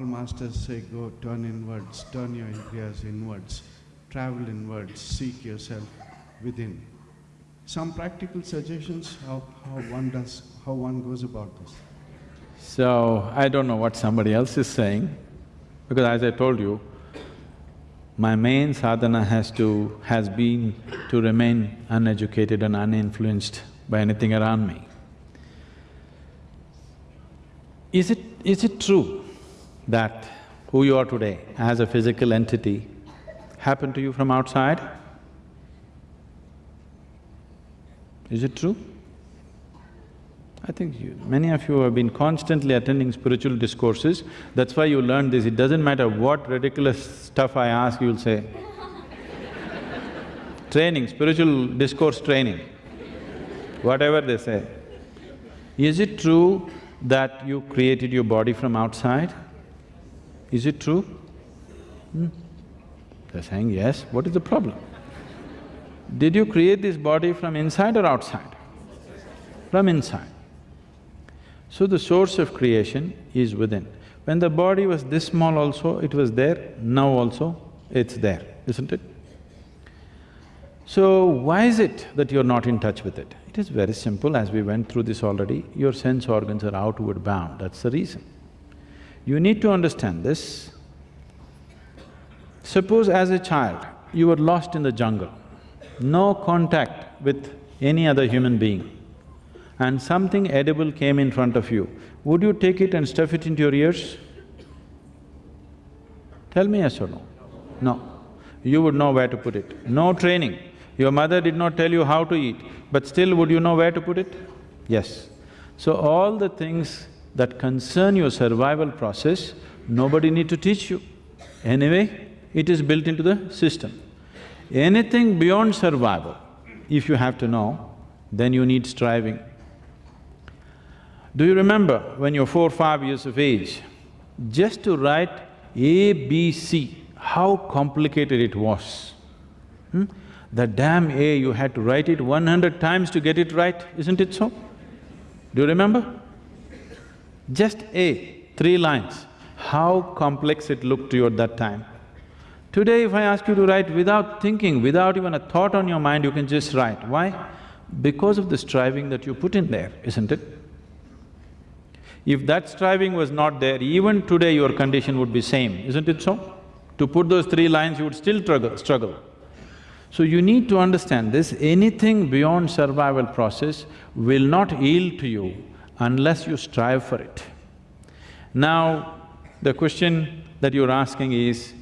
all masters say go turn inwards, turn your indriyas inwards, travel inwards, seek yourself within. Some practical suggestions how, how one does, how one goes about this? So, I don't know what somebody else is saying, because as I told you, my main sadhana has to… has been to remain uneducated and uninfluenced by anything around me. Is it… is it true that who you are today as a physical entity happened to you from outside? Is it true? I think you, many of you have been constantly attending spiritual discourses, that's why you learned this. It doesn't matter what ridiculous stuff I ask, you'll say. training, spiritual discourse training, whatever they say. Is it true that you created your body from outside? Is it true? Hmm? They're saying yes, what is the problem? Did you create this body from inside or outside? From inside. So the source of creation is within. When the body was this small also, it was there, now also it's there, isn't it? So why is it that you're not in touch with it? It is very simple, as we went through this already, your sense organs are outward bound, that's the reason. You need to understand this. Suppose as a child, you were lost in the jungle, no contact with any other human being and something edible came in front of you, would you take it and stuff it into your ears? Tell me yes or no? No. You would know where to put it. No training. Your mother did not tell you how to eat, but still would you know where to put it? Yes. So all the things that concern your survival process, nobody need to teach you. Anyway, it is built into the system. Anything beyond survival, if you have to know, then you need striving. Do you remember when you're four, five years of age, just to write A, B, C, how complicated it was? Hmm? The damn A, you had to write it one hundred times to get it right, isn't it so? Do you remember? Just A, three lines, how complex it looked to you at that time. Today if I ask you to write without thinking, without even a thought on your mind, you can just write. Why? Because of the striving that you put in there, isn't it? If that striving was not there, even today your condition would be same, isn't it so? To put those three lines, you would still struggle. So you need to understand this, anything beyond survival process will not yield to you unless you strive for it. Now, the question that you're asking is,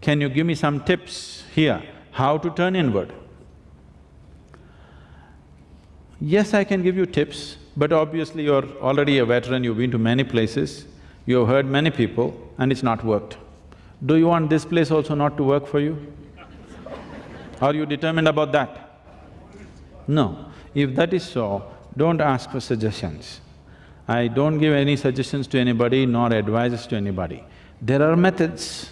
can you give me some tips here, how to turn inward? Yes, I can give you tips, but obviously you're already a veteran, you've been to many places, you've heard many people and it's not worked. Do you want this place also not to work for you? Are you determined about that? No. If that is so, don't ask for suggestions. I don't give any suggestions to anybody nor advices to anybody. There are methods.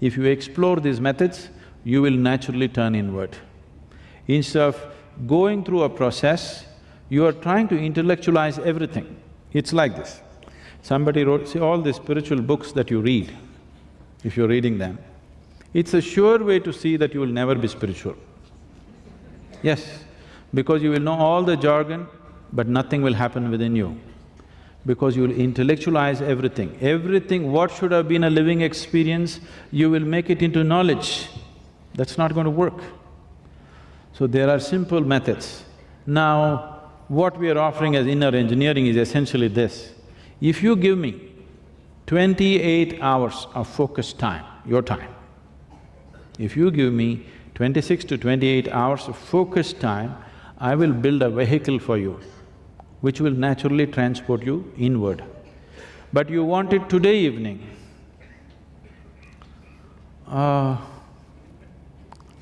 If you explore these methods, you will naturally turn inward. Instead of going through a process, you are trying to intellectualize everything. It's like this. Somebody wrote, see all the spiritual books that you read, if you're reading them, it's a sure way to see that you will never be spiritual. Yes, because you will know all the jargon, but nothing will happen within you. Because you will intellectualize everything. Everything, what should have been a living experience, you will make it into knowledge. That's not going to work. So there are simple methods. Now, what we are offering as inner engineering is essentially this. If you give me twenty-eight hours of focused time, your time, if you give me twenty-six to twenty-eight hours of focused time, I will build a vehicle for you, which will naturally transport you inward. But you want it today evening, uh,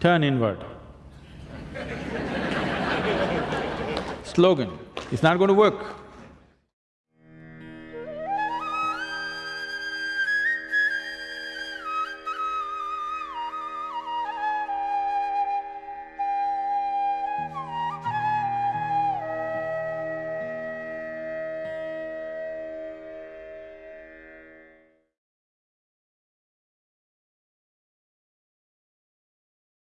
turn inward slogan, it's not going to work.